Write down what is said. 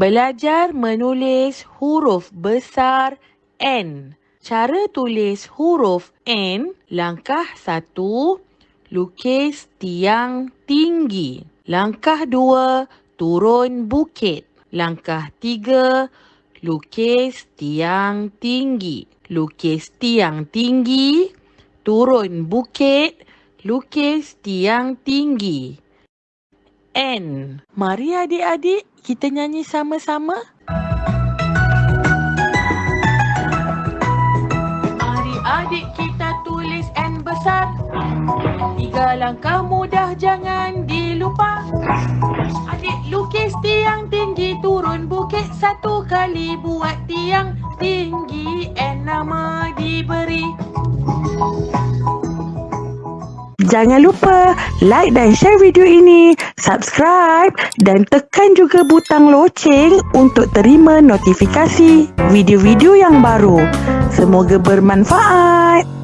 Belajar menulis huruf besar N. Cara tulis huruf N, langkah satu, lukis tiang tinggi. Langkah dua, turun bukit. Langkah tiga, lukis tiang tinggi. Lukis tiang tinggi, turun bukit, lukis tiang tinggi. N. Mari adik-adik kita nyanyi sama-sama. Mari adik kita tulis N besar. Tiga langkah mudah jangan dilupa. Adik lukis tiang tinggi turun bukit satu kali buat Jangan lupa like dan share video ini, subscribe dan tekan juga butang loceng untuk terima notifikasi video-video yang baru. Semoga bermanfaat.